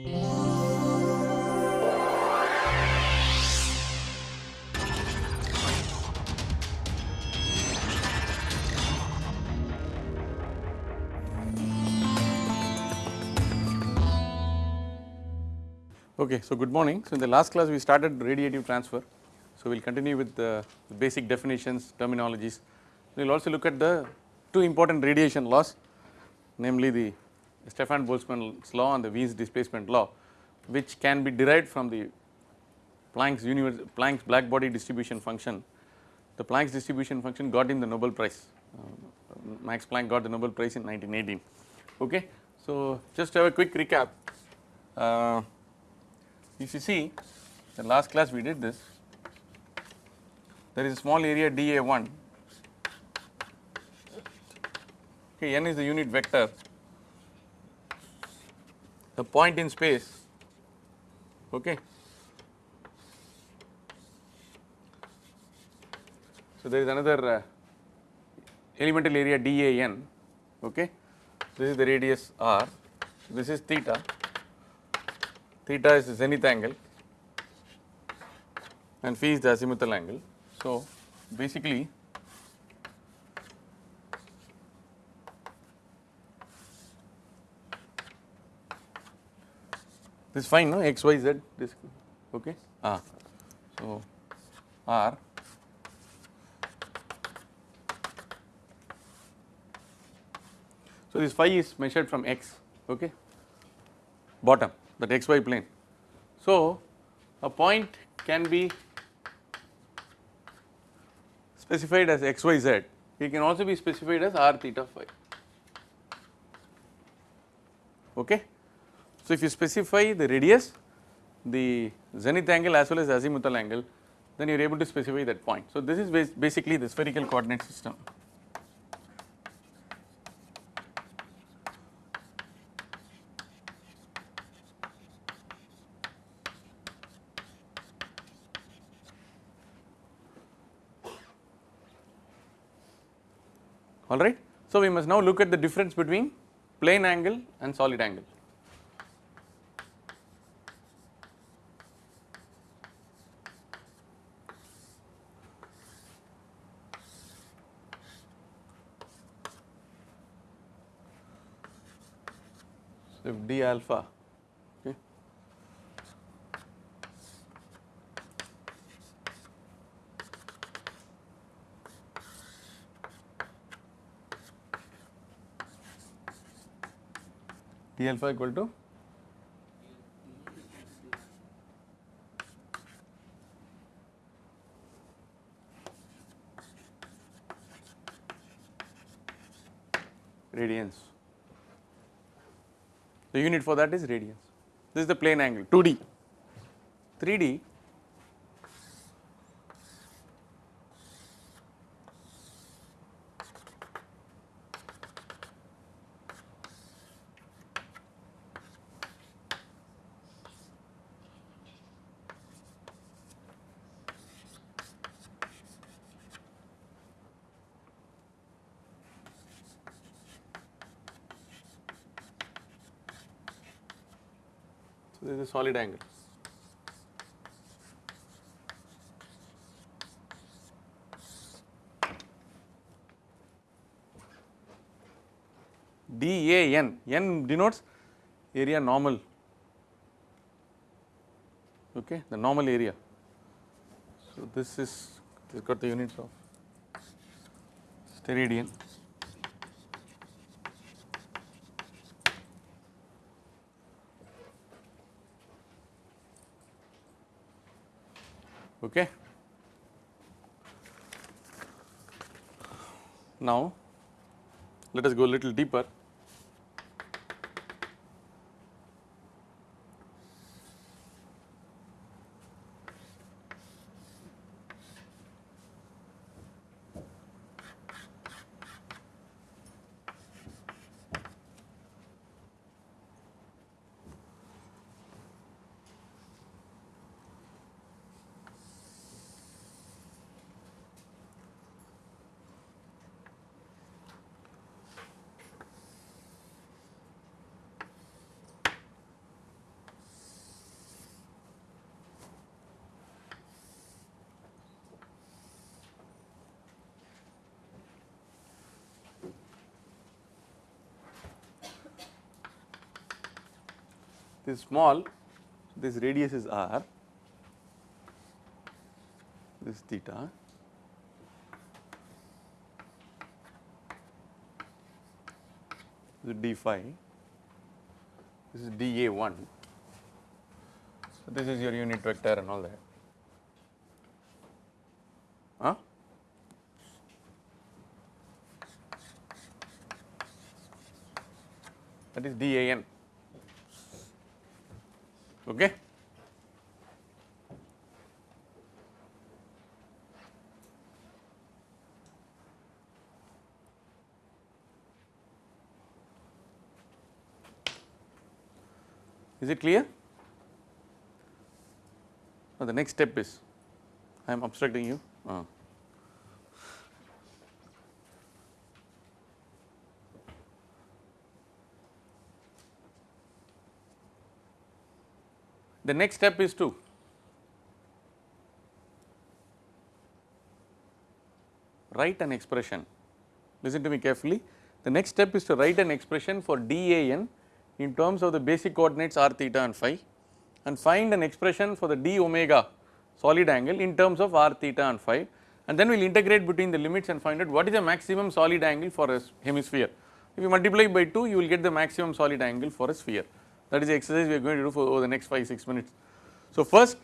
Okay, so good morning. So in the last class we started radiative transfer. So we will continue with the basic definitions, terminologies. We will also look at the two important radiation laws, namely the Stefan Boltzmann's law and the Wien's displacement law, which can be derived from the Planck's universe, Planck's black body distribution function. The Planck's distribution function got him the Nobel Prize. Uh, Max Planck got the Nobel Prize in 1918. Okay, so just have a quick recap. Uh, if you see the last class we did this, there is a small area dA1, okay, n is the unit vector, the point in space, okay. So there is another uh, elemental area dAn, okay. This is the radius r, this is theta theta is the zenith angle and phi is the azimuthal angle. So, basically this is fine no x y z this okay ah so r so this phi is measured from x okay bottom that xy plane. So, a point can be specified as xyz, it can also be specified as r theta phi. Okay. So, if you specify the radius, the zenith angle as well as azimuthal angle, then you are able to specify that point. So, this is basically the spherical coordinate system. alright. So, we must now look at the difference between plane angle and solid angle. D alpha. T alpha equal to radians. The unit for that is radians. This is the plane angle 2D. 3D solid angle. DAN, N denotes area normal, okay, the normal area. So, this is this got the units of steradian. Okay. Now let us go a little deeper. Is small, this radius is r, this is theta. This is d phi, this is dA1. So this is your unit vector and all that. Huh? That is DAN. Okay. Is it clear? Now the next step is, I am obstructing you. Uh. The next step is to write an expression. Listen to me carefully. The next step is to write an expression for dAn in terms of the basic coordinates r theta and phi and find an expression for the d omega solid angle in terms of r theta and phi and then we will integrate between the limits and find out what is the maximum solid angle for a hemisphere. If you multiply by 2 you will get the maximum solid angle for a sphere that is the exercise we are going to do for over the next 5 6 minutes. So, first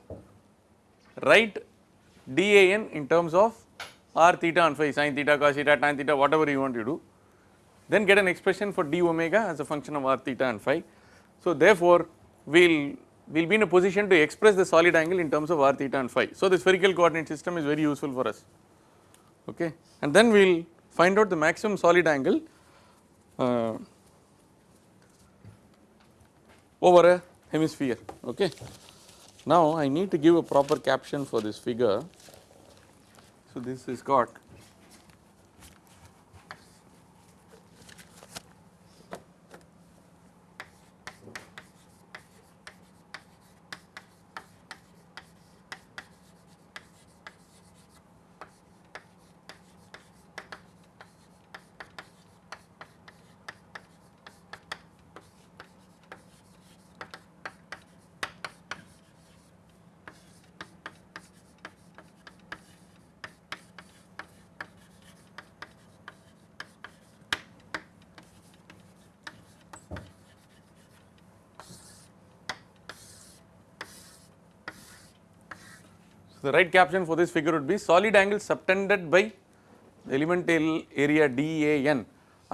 write dAn in terms of r theta and phi sin theta cos theta tan theta whatever you want to do then get an expression for d omega as a function of r theta and phi. So, therefore, we will we will be in a position to express the solid angle in terms of r theta and phi. So, the spherical coordinate system is very useful for us okay and then we will find out the maximum solid angle uh, over a hemisphere okay. Now I need to give a proper caption for this figure. So this is got The right caption for this figure would be solid angle subtended by elemental area dAn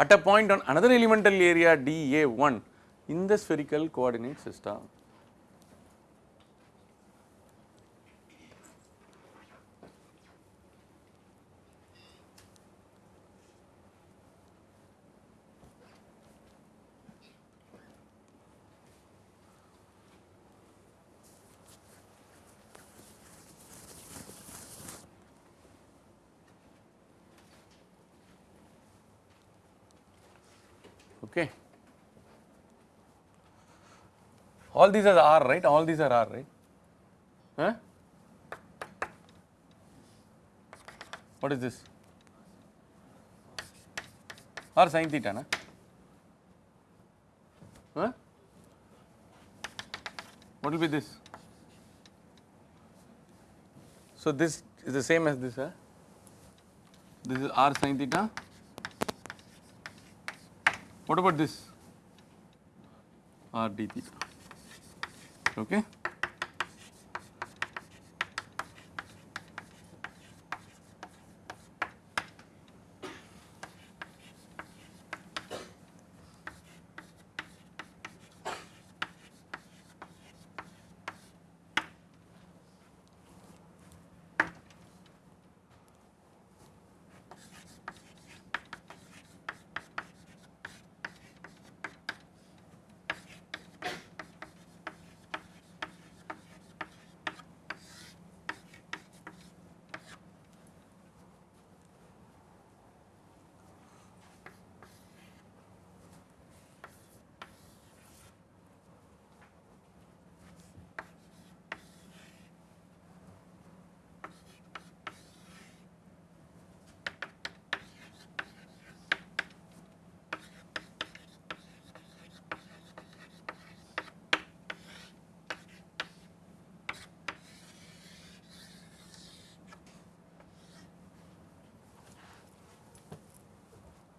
at a point on another elemental area dA1 in the spherical coordinate system. okay. All these are R right, all these are R right, huh? What is this? R sin theta na? Huh? What will be this? So this is the same as this, huh? This is R sin theta what about this? R d theta. Okay.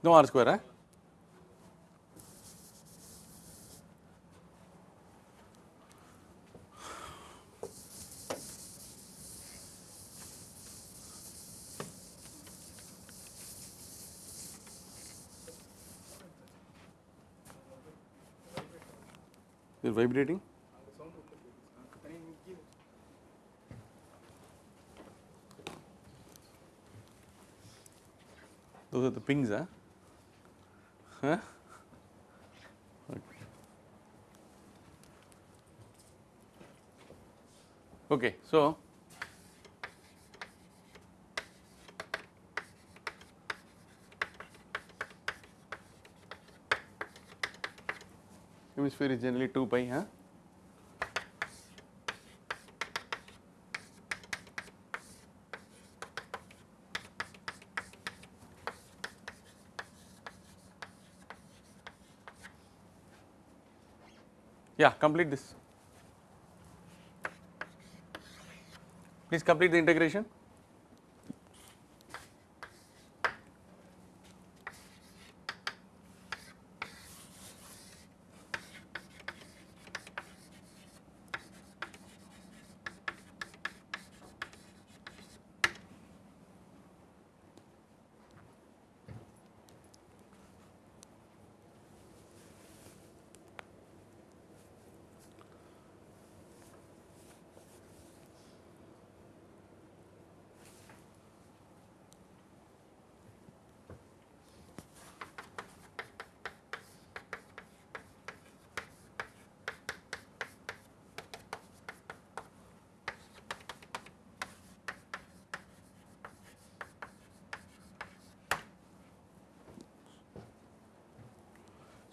No r square, huh? You're vibrating? Those are the pings, huh? Huh? Okay, so hemisphere is generally 2 pi, huh? Yeah, complete this. Please complete the integration.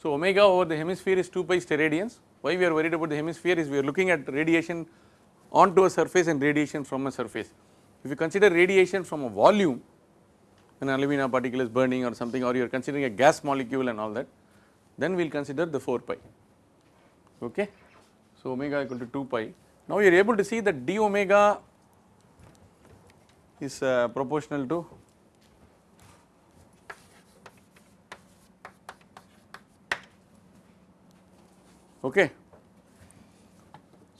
So, omega over the hemisphere is 2 pi steradians. Why we are worried about the hemisphere is we are looking at radiation onto a surface and radiation from a surface. If you consider radiation from a volume, an alumina particle is burning or something or you are considering a gas molecule and all that, then we will consider the 4 pi. Okay. So, omega equal to 2 pi. Now, you are able to see that d omega is uh, proportional to Okay.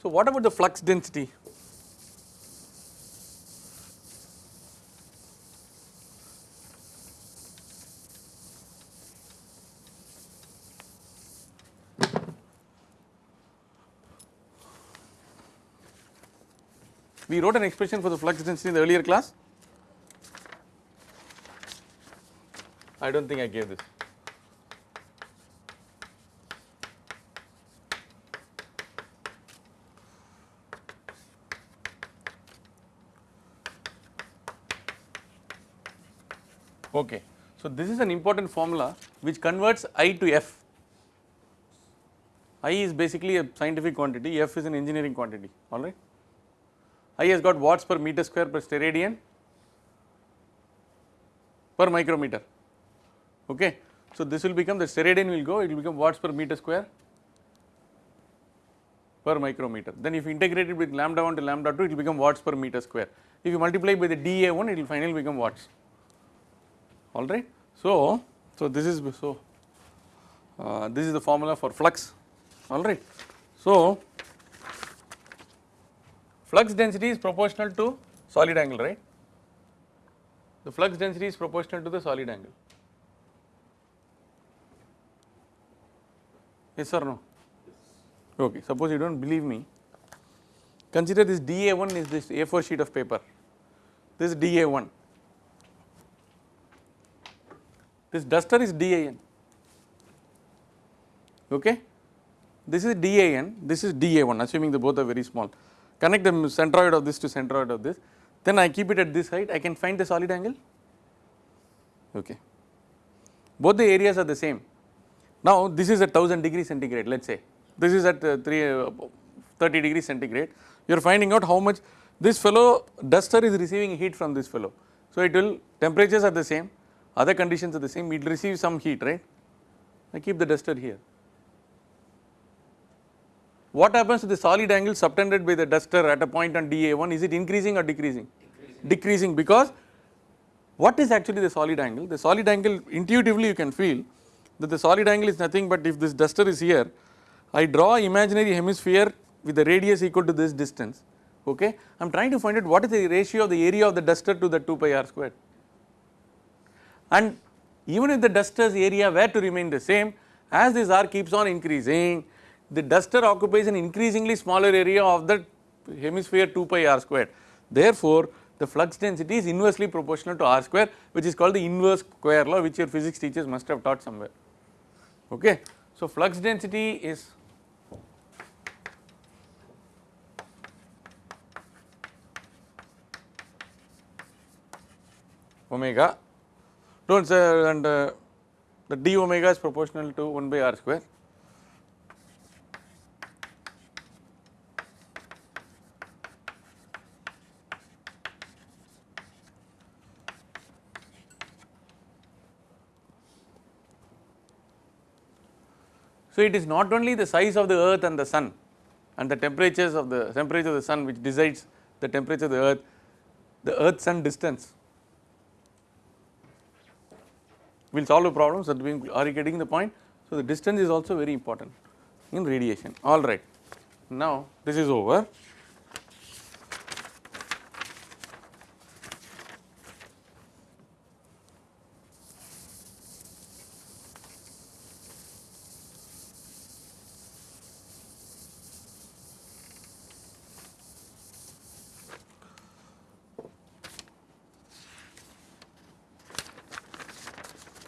So, what about the flux density? We wrote an expression for the flux density in the earlier class. I do not think I gave this. Okay. So, this is an important formula which converts I to F. I is basically a scientific quantity, F is an engineering quantity, alright. I has got watts per meter square per steradian per micrometer, okay. So, this will become the steradian will go, it will become watts per meter square per micrometer. Then if you integrate it with lambda 1 to lambda 2, it will become watts per meter square. If you multiply by the dA1, it will finally become watts all right. So, so this is so uh, this is the formula for flux. All right. So, flux density is proportional to solid angle right? The flux density is proportional to the solid angle. Yes or no? Okay suppose you do not believe me. Consider this dA1 is this A4 sheet of paper. This dA1 This duster is DAN, okay. This is DAN, this is DA1 assuming the both are very small. Connect the centroid of this to centroid of this, then I keep it at this height, I can find the solid angle, okay. Both the areas are the same. Now this is at 1000 degree centigrade let us say, this is at uh, 3, uh, 30 degree centigrade, you are finding out how much this fellow duster is receiving heat from this fellow. So it will temperatures are the same, other conditions are the same, it receives some heat, right. I keep the duster here. What happens to the solid angle subtended by the duster at a point on dA1, is it increasing or decreasing? Decreasing, decreasing because what is actually the solid angle? The solid angle intuitively you can feel that the solid angle is nothing but if this duster is here, I draw imaginary hemisphere with the radius equal to this distance, okay. I am trying to find out what is the ratio of the area of the duster to the 2 pi r square. And even if the duster's area were to remain the same, as this r keeps on increasing, the duster occupies an increasingly smaller area of the hemisphere 2 pi r square. Therefore, the flux density is inversely proportional to r square which is called the inverse square law which your physics teachers must have taught somewhere. Okay. So, flux density is omega do not say and uh, the d omega is proportional to 1 by r square. So, it is not only the size of the earth and the sun and the temperatures of the temperature of the sun which decides the temperature of the earth, the earth sun distance will solve the problems that we are you getting the point. So, the distance is also very important in radiation alright. Now, this is over.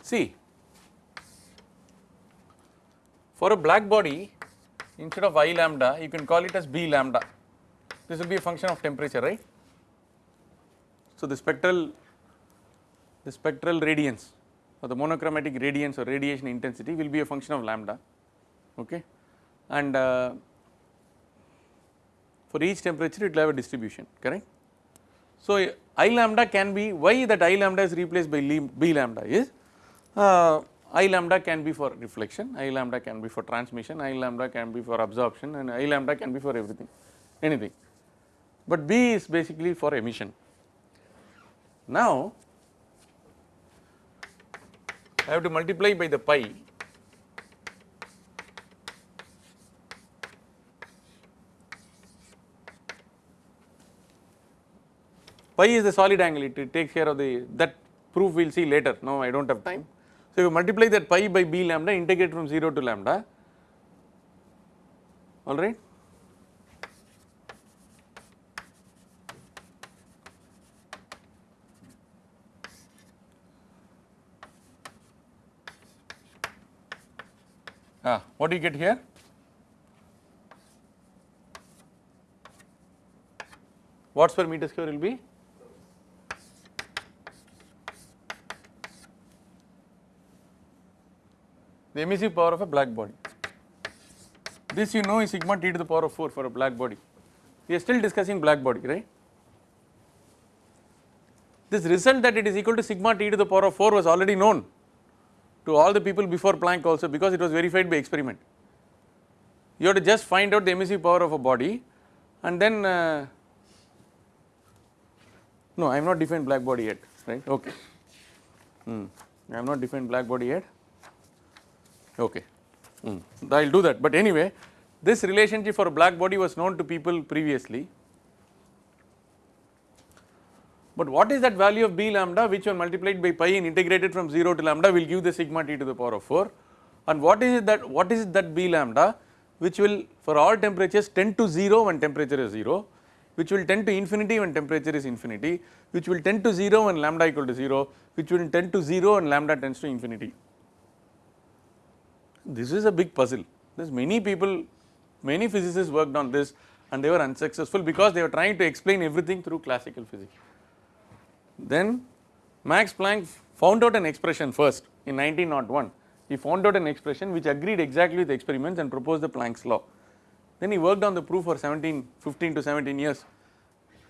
See, for a black body instead of I lambda you can call it as B lambda, this will be a function of temperature right. So, the spectral the spectral radiance or the monochromatic radiance or radiation intensity will be a function of lambda okay and uh, for each temperature it will have a distribution correct. So, I lambda can be why that I lambda is replaced by B lambda is uh, I lambda can be for reflection, I lambda can be for transmission, I lambda can be for absorption and I lambda can be for everything, anything. But B is basically for emission. Now, I have to multiply by the pi pi is the solid angle it, takes care of the that proof we will see later now I do not have time. So, you multiply that pi by b lambda integrate from 0 to lambda alright. Ah, what do you get here? Watts per meter square will be the emissive power of a black body. This you know is sigma t to the power of 4 for a black body. We are still discussing black body, right. This result that it is equal to sigma t to the power of 4 was already known to all the people before Planck also because it was verified by experiment. You have to just find out the emissive power of a body and then uh, no I have not defined black body yet right okay. Hmm. I have not defined black body yet okay. Mm. I will do that, but anyway this relationship for black body was known to people previously. But what is that value of b lambda which when multiplied by pi and integrated from 0 to lambda will give the sigma t to the power of 4 and what is it that what is that b lambda which will for all temperatures tend to 0 when temperature is 0 which will tend to infinity when temperature is infinity which will tend to 0 when lambda equal to 0 which will tend to 0 when lambda tends to infinity. This is a big puzzle. There's many people, many physicists worked on this and they were unsuccessful because they were trying to explain everything through classical physics. Then Max Planck found out an expression first in 1901. He found out an expression which agreed exactly with experiments and proposed the Planck's law. Then he worked on the proof for 17, 15 to 17 years.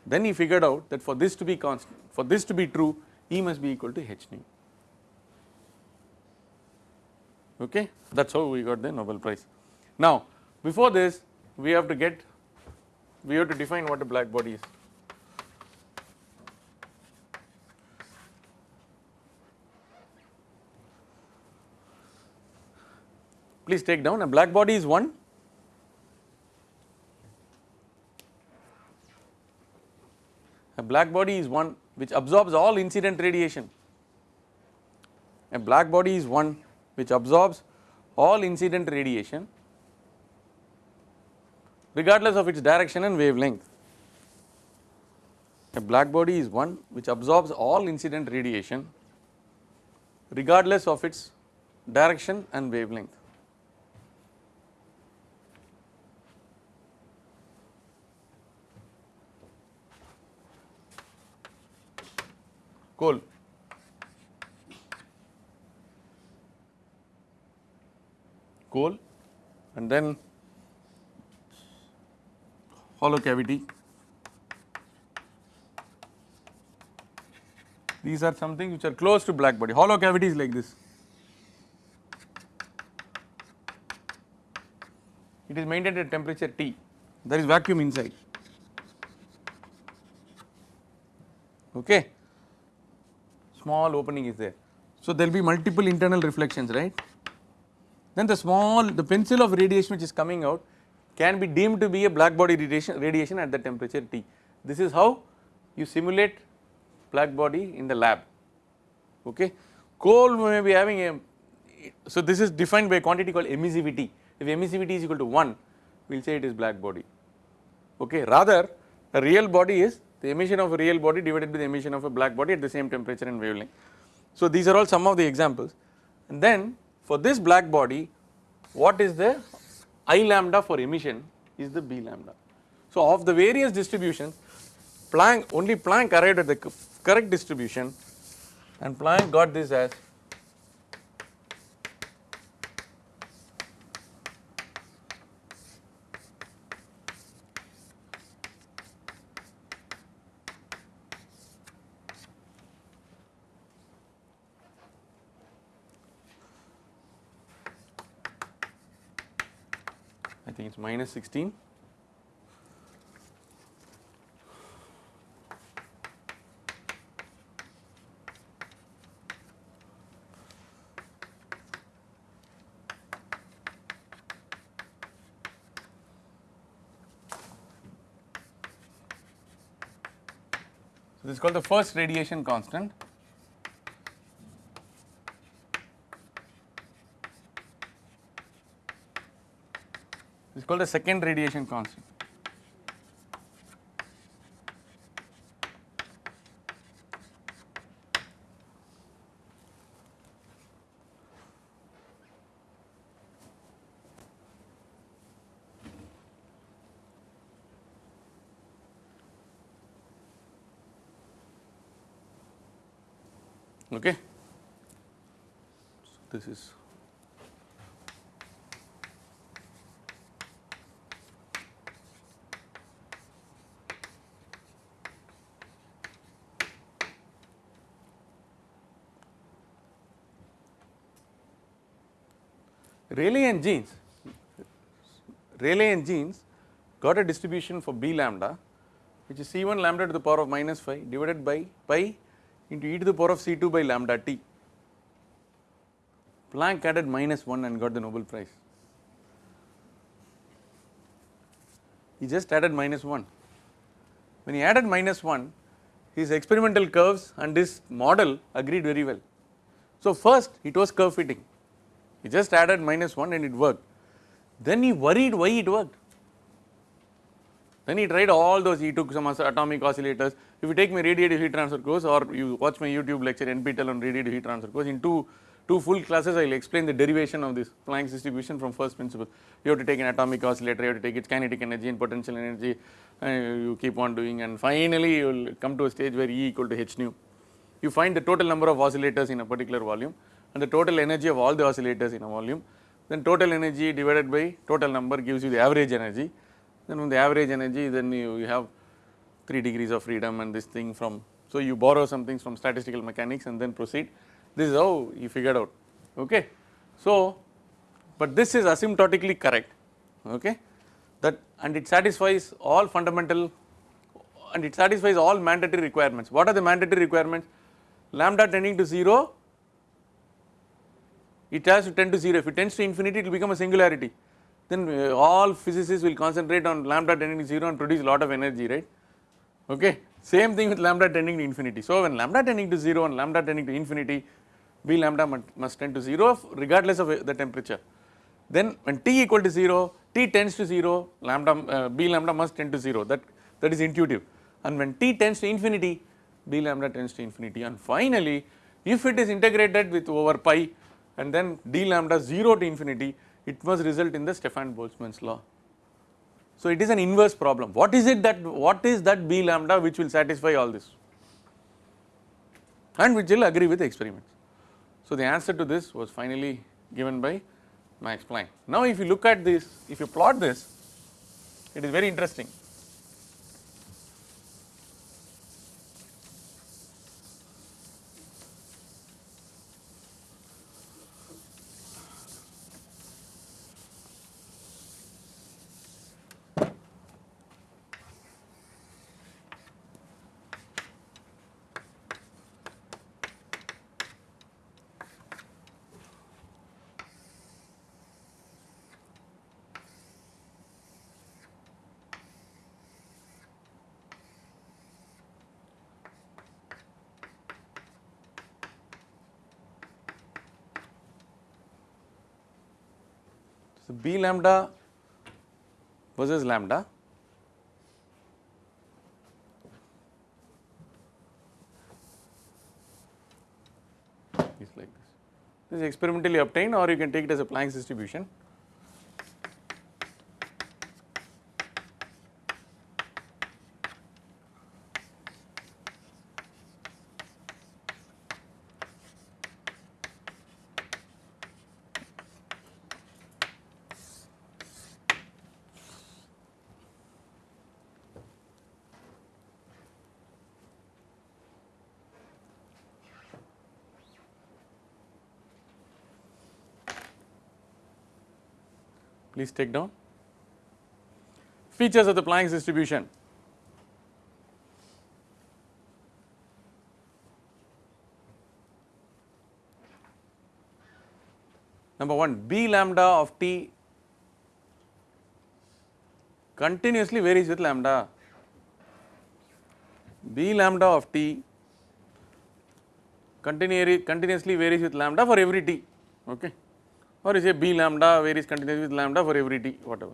Then he figured out that for this to be constant, for this to be true, E must be equal to h nu okay that is how we got the Nobel prize. Now before this we have to get we have to define what a black body is. Please take down a black body is one a black body is one which absorbs all incident radiation. A black body is one which absorbs all incident radiation regardless of its direction and wavelength. A black body is one which absorbs all incident radiation regardless of its direction and wavelength. Coal. Coal and then hollow cavity. These are something which are close to black body, hollow cavity is like this. It is maintained at temperature T, there is vacuum inside. Okay, small opening is there. So, there will be multiple internal reflections, right. Then the small, the pencil of radiation which is coming out can be deemed to be a black body radiation, radiation at the temperature T. This is how you simulate black body in the lab. Okay. Coal may be having a, so this is defined by a quantity called emissivity. If emissivity is equal to 1, we will say it is black body. Okay. Rather, a real body is the emission of a real body divided by the emission of a black body at the same temperature and wavelength. So, these are all some of the examples and then for this black body what is the I lambda for emission is the B lambda. So, of the various distributions Planck only Planck arrived at the correct distribution and Planck got this as minus 16 So, this is called the first radiation constant. Called the second radiation constant. Okay. So, this is Rayleigh and Jeans, Rayleigh and Jeans got a distribution for B lambda which is C1 lambda to the power of minus 5 divided by pi into e to the power of C2 by lambda t. Planck added minus 1 and got the Nobel prize. He just added minus 1. When he added minus 1, his experimental curves and his model agreed very well. So, first it was curve fitting, he just added minus 1 and it worked. Then he worried why it worked. Then he tried all those, he took some atomic oscillators. If you take my radiative heat transfer course or you watch my YouTube lecture NPTEL on radiative heat transfer course, in two, two full classes I will explain the derivation of this Planck's distribution from first principle. You have to take an atomic oscillator, you have to take its kinetic energy and potential energy, and you keep on doing and finally you will come to a stage where E equal to h nu. You find the total number of oscillators in a particular volume and the total energy of all the oscillators in a volume, then total energy divided by total number gives you the average energy then from the average energy then you, you have 3 degrees of freedom and this thing from. So, you borrow some things from statistical mechanics and then proceed this is how you figured out ok. So, but this is asymptotically correct ok that and it satisfies all fundamental and it satisfies all mandatory requirements. What are the mandatory requirements? Lambda tending to 0 it has to tend to 0 if it tends to infinity it will become a singularity. Then uh, all physicists will concentrate on lambda tending to 0 and produce a lot of energy right? Okay? Same thing with lambda tending to infinity. So when lambda tending to 0 and lambda tending to infinity b lambda must tend to 0 regardless of uh, the temperature. Then when t equal to 0 t tends to 0 lambda uh, b lambda must tend to 0 that that is intuitive. And when t tends to infinity b lambda tends to infinity. And finally if it is integrated with over pi and then d lambda 0 to infinity it must result in the Stefan Boltzmann's law. So it is an inverse problem what is it that what is that b lambda which will satisfy all this and which will agree with the experiments. So the answer to this was finally given by Max Planck. Now if you look at this if you plot this it is very interesting b lambda versus lambda is like this. This is experimentally obtained or you can take it as a Planck's distribution. Please take down. Features of the Planck's distribution. Number 1 b lambda of t continuously varies with lambda, b lambda of t continuously varies with lambda for every t. Okay or you say b lambda varies continuously with lambda for every t whatever.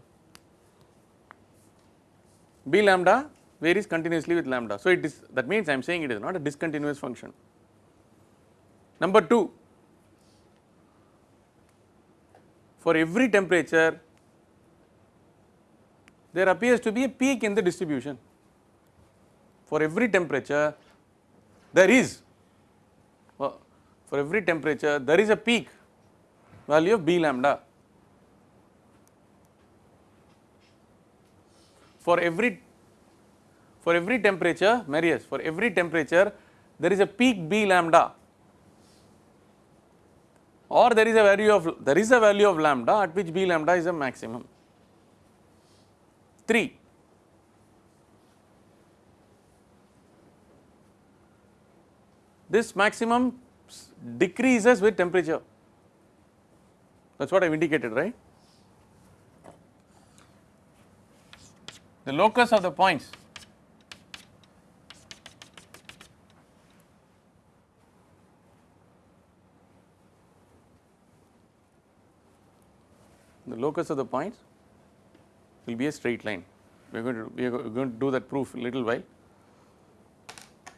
b lambda varies continuously with lambda. So, it is that means I am saying it is not a discontinuous function. Number 2 for every temperature there appears to be a peak in the distribution. For every temperature there is for every temperature there is a peak value of b lambda. For every for every temperature Marius for every temperature there is a peak b lambda or there is a value of there is a value of lambda at which b lambda is a maximum. 3 this maximum decreases with temperature that is what I have indicated right. The locus of the points the locus of the points will be a straight line. We are going to we are going to do that proof a little while.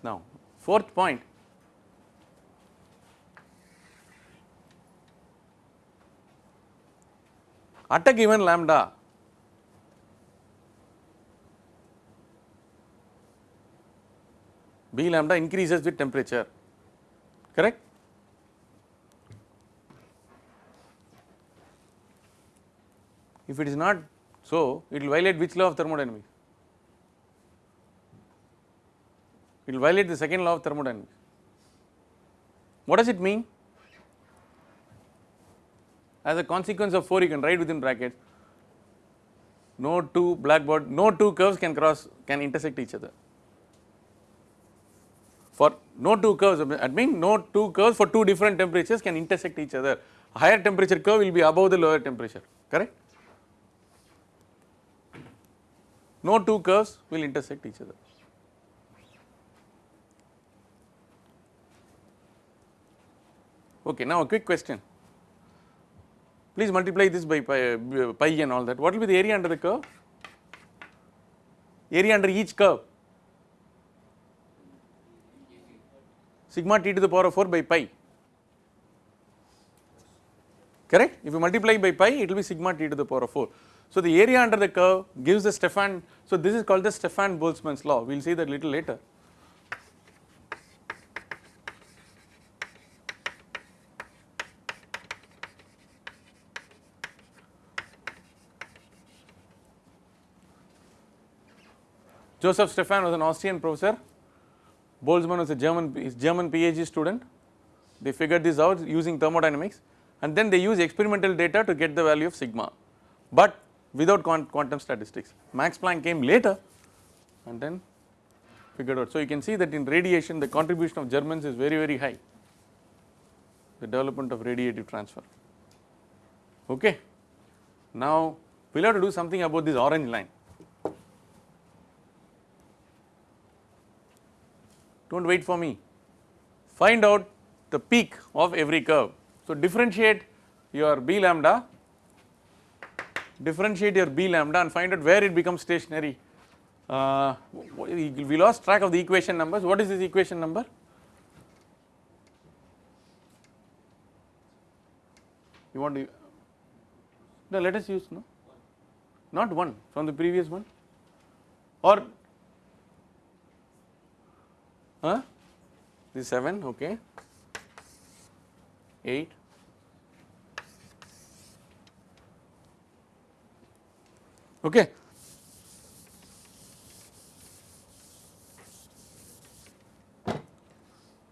Now, fourth point at a given lambda B lambda increases with temperature correct. If it is not so it will violate which law of thermodynamics? It will violate the second law of thermodynamics. What does it mean? As a consequence of 4 you can write within brackets no two blackboard no two curves can cross can intersect each other for no two curves I mean no two curves for two different temperatures can intersect each other higher temperature curve will be above the lower temperature correct. No two curves will intersect each other. Okay, now a quick question. Please multiply this by pi, pi and all that. What will be the area under the curve? Area under each curve. Sigma t to the power of 4 by pi. Correct? If you multiply by pi, it will be sigma t to the power of 4. So the area under the curve gives the Stefan, so this is called the Stefan Boltzmann's law. We will see that little later. Joseph Stefan was an Austrian professor. Boltzmann was a German, German PhD student. They figured this out using thermodynamics and then they use experimental data to get the value of sigma, but without quantum statistics. Max Planck came later and then figured out. So you can see that in radiation the contribution of Germans is very very high, the development of radiative transfer. Okay. Now we will have to do something about this orange line. Do not wait for me, find out the peak of every curve. So, differentiate your b lambda, differentiate your b lambda and find out where it becomes stationary. Uh, we lost track of the equation numbers, what is this equation number? You want to, no let us use no, not 1 from the previous one or Huh? This 7, okay. 8. Okay.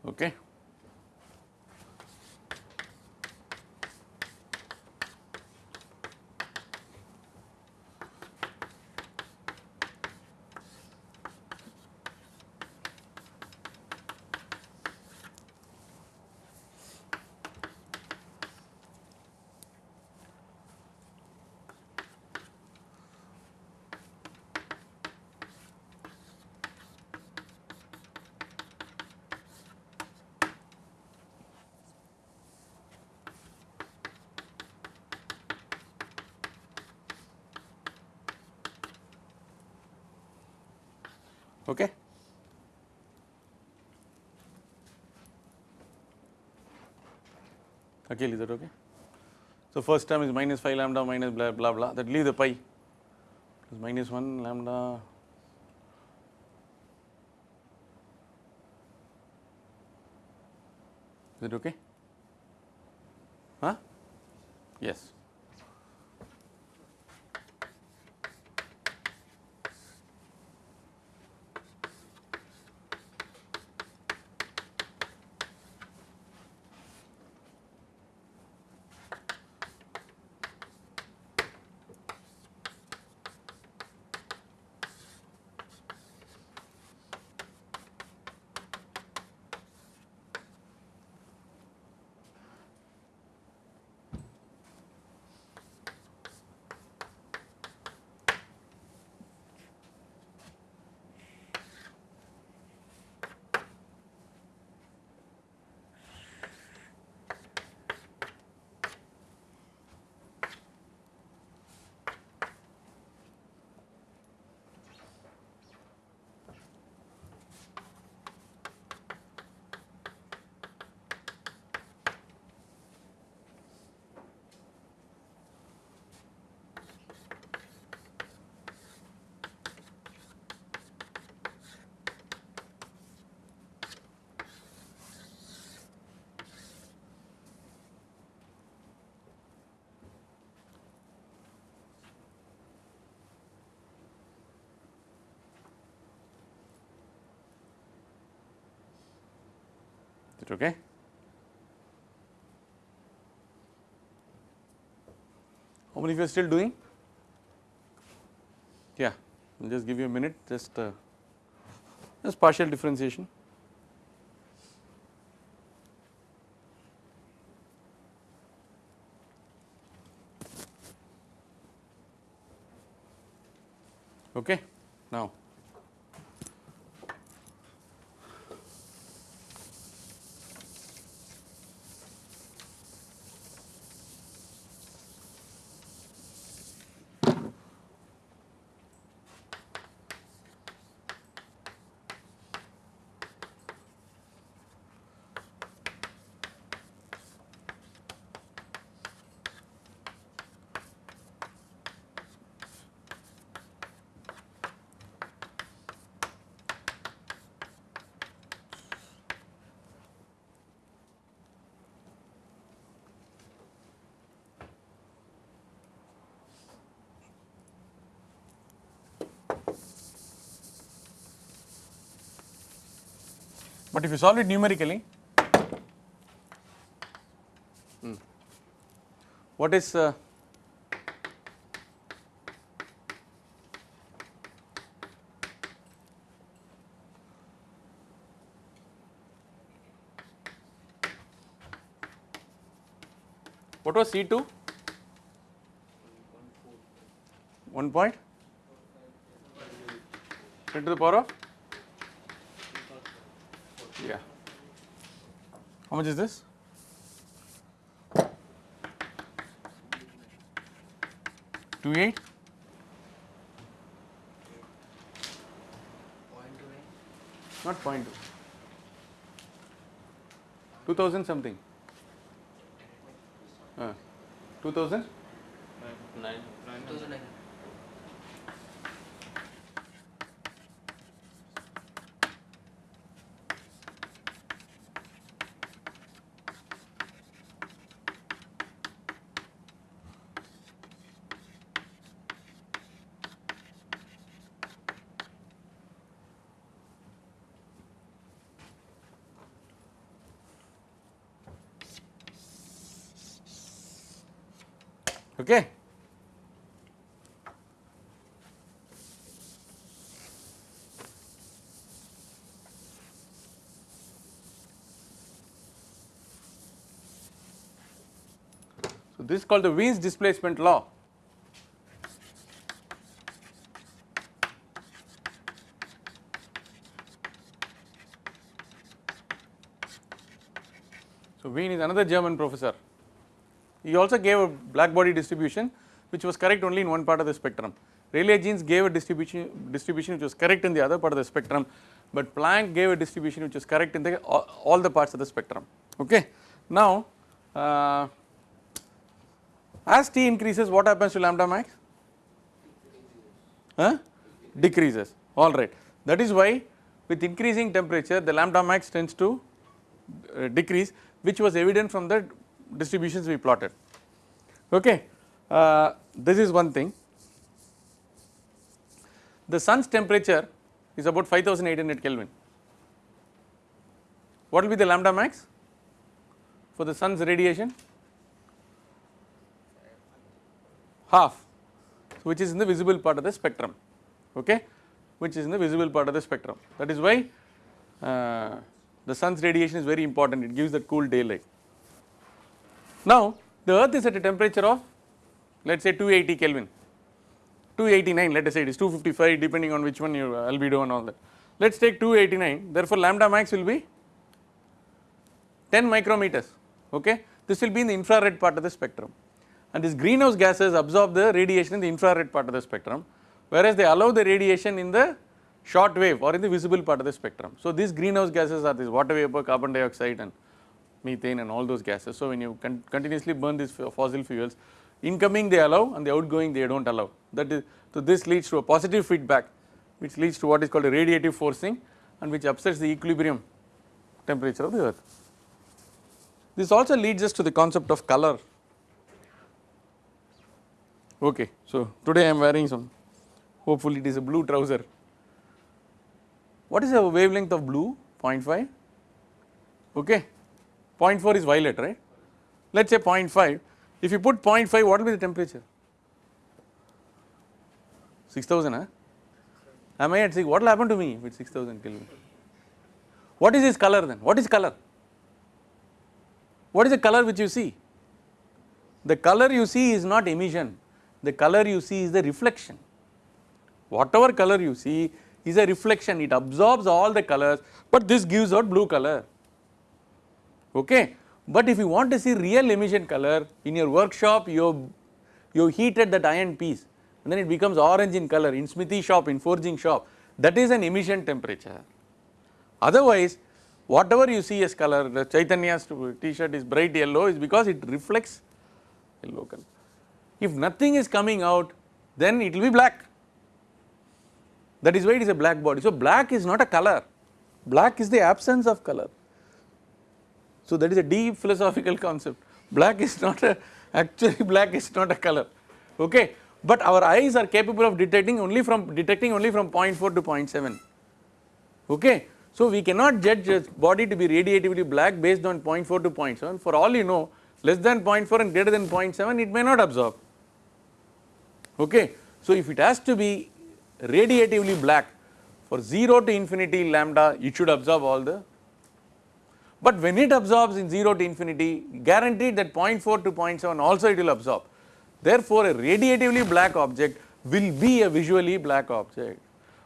Okay. okay. Is that okay? So first term is minus 5 lambda minus blah blah blah that leave the pi plus minus 1 lambda is it okay? Huh? Yes. it. Okay. How many of you are still doing? Yeah, I will just give you a minute, just uh, just partial differentiation. Okay, now. But if you solve it numerically, hmm, what is uh, what was C2? 1 point. 10 to the power of yeah. How much is this? Two eight. Not point two. Two thousand something. Uh, two thousand. Nine. Okay. So, this is called the Wien's displacement law. So, Wien is another German professor. He also gave a black body distribution which was correct only in one part of the spectrum. Rayleigh Jeans gave a distribution, distribution which was correct in the other part of the spectrum, but Planck gave a distribution which was correct in the all, all the parts of the spectrum. Okay. Now, uh, as T increases what happens to lambda max? Huh? Decreases alright. That is why with increasing temperature the lambda max tends to uh, decrease which was evident from the distributions we plotted. Okay. Uh, this is one thing. The sun's temperature is about 5800 Kelvin. What will be the lambda max for the sun's radiation? Half, which is in the visible part of the spectrum, okay, which is in the visible part of the spectrum. That is why uh, the sun's radiation is very important, it gives that cool daylight. Now, the earth is at a temperature of let us say 280 Kelvin, 289 let us say it is 255 depending on which one you albedo and all that. Let us take 289 therefore, lambda max will be 10 micrometers okay. This will be in the infrared part of the spectrum and these greenhouse gases absorb the radiation in the infrared part of the spectrum whereas they allow the radiation in the short wave or in the visible part of the spectrum. So, these greenhouse gases are this water vapor, carbon dioxide and methane and all those gases. So, when you con continuously burn these fossil fuels incoming they allow and the outgoing they do not allow that is so this leads to a positive feedback which leads to what is called a radiative forcing and which upsets the equilibrium temperature of the earth. This also leads us to the concept of color. Okay, so today I am wearing some hopefully it is a blue trouser. What is the wavelength of blue? 0.5 okay 0.4 is violet right. Let us say 0.5, if you put 0.5 what will be the temperature? 6000 huh? Am I at 6, what will happen to me with 6000 Kelvin? What is this color then? What is color? What is the color which you see? The color you see is not emission, the color you see is the reflection. whatever color you see is a reflection it absorbs all the colors but this gives out blue color okay. But if you want to see real emission color in your workshop you you heated that iron piece and then it becomes orange in color in smithy shop in forging shop that is an emission temperature. Otherwise whatever you see as color the Chaitanya's t-shirt is bright yellow is because it reflects yellow color. If nothing is coming out then it will be black that is why it is a black body. So black is not a color, black is the absence of color. So that is a deep philosophical concept, black is not a actually black is not a color okay. But our eyes are capable of detecting only from detecting only from 0.4 to 0.7 okay. So we cannot judge a body to be radiatively black based on 0.4 to 0.7 for all you know less than 0.4 and greater than 0.7 it may not absorb okay. So if it has to be radiatively black for 0 to infinity lambda it should absorb all the but when it absorbs in 0 to infinity guaranteed that 0.4 to 0.7 also it will absorb. Therefore, a radiatively black object will be a visually black object,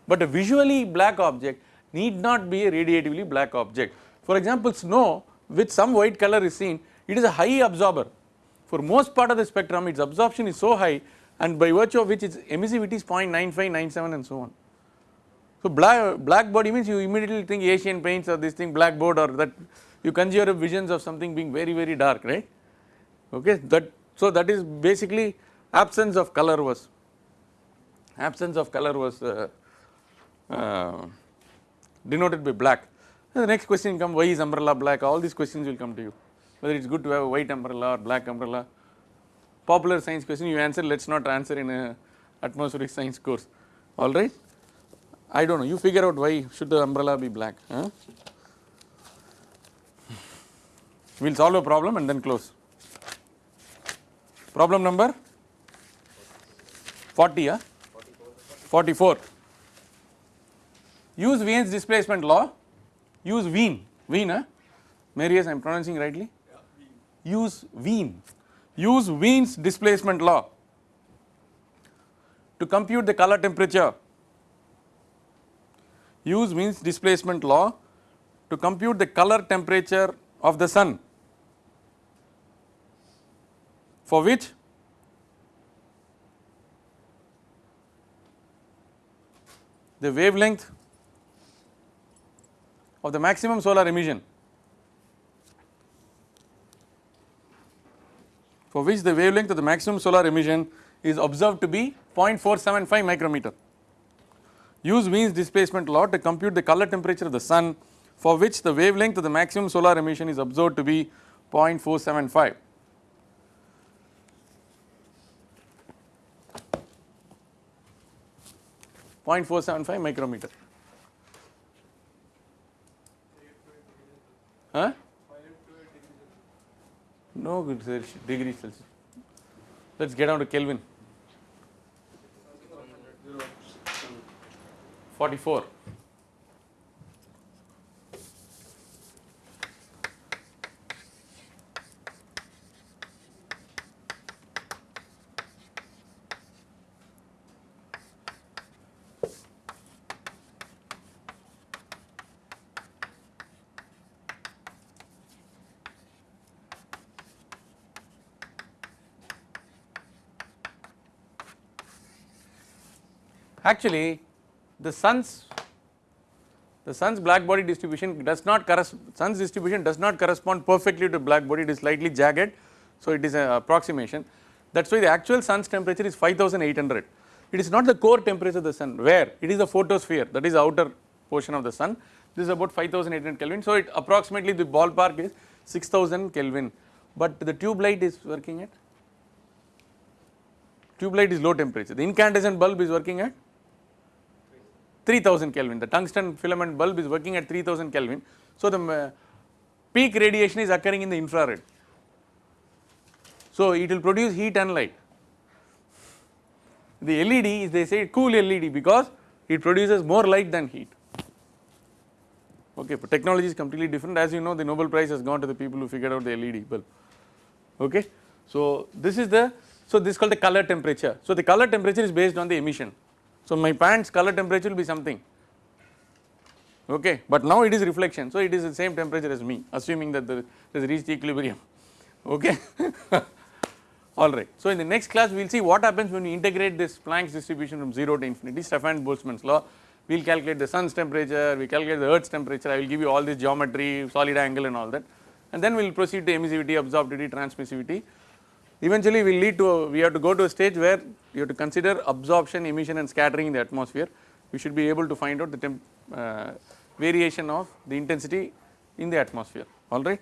but a visually black object need not be a radiatively black object. For example, snow with some white color is seen it is a high absorber for most part of the spectrum its absorption is so high and by virtue of which its emissivity is 0.95, 97 and so on. So black, black body means you immediately think Asian paints or this thing blackboard or that you conjure up visions of something being very very dark right okay that so that is basically absence of color was absence of color was uh, uh, denoted by black. And the next question come why is umbrella black all these questions will come to you whether it is good to have a white umbrella or black umbrella popular science question you answer let us not answer in a atmospheric science course alright. I do not know you figure out why should the umbrella be black. Huh? We will solve a problem and then close. Problem number 40 huh? 44. Use Wien's displacement law, use Wien, Wien huh? Marius I am pronouncing rightly? Use Wien use Wien's displacement law to compute the color temperature. Use Wien's displacement law to compute the color temperature of the sun. For which? The wavelength of the maximum solar emission for which the wavelength of the maximum solar emission is observed to be 0.475 micrometer. Use Wien's displacement law to compute the color temperature of the sun for which the wavelength of the maximum solar emission is observed to be 0.475. Point four seven five micrometer. Huh? No degree Celsius. Let us get down to Kelvin. 44. Actually the sun's the sun's black body distribution does not sun's distribution does not correspond perfectly to black body. It is slightly jagged so it is an approximation. That is why the actual sun's temperature is 5800 it is not the core temperature of the sun where it is the photosphere that is the outer portion of the sun. This is about 5800 Kelvin so it approximately the ballpark is 6000 Kelvin. But the tube light is working at? Tube light is low temperature. The incandescent bulb is working at 3000 Kelvin the tungsten filament bulb is working at 3000 Kelvin. So the uh, peak radiation is occurring in the infrared. So it will produce heat and light. The LED is they say cool LED because it produces more light than heat. Okay, but technology is completely different as you know the Nobel prize has gone to the people who figured out the LED bulb. Okay, so this is the so this is called the color temperature. So the color temperature is based on the emission So, my pants color temperature will be something okay, but now it is reflection. So, it is the same temperature as me assuming that the has reached equilibrium okay. Alright. So, in the next class we will see what happens when we integrate this Planck's distribution from 0 to infinity Stefan Boltzmann's law. We will calculate the sun's temperature, we calculate the earth's temperature, I will give you all this geometry, solid angle and all that and then we will proceed to emissivity, absorptivity, transmissivity. Eventually we will lead to, we have to go to a stage where you have to consider absorption, emission and scattering in the atmosphere. We should be able to find out the temp, uh, variation of the intensity in the atmosphere, alright.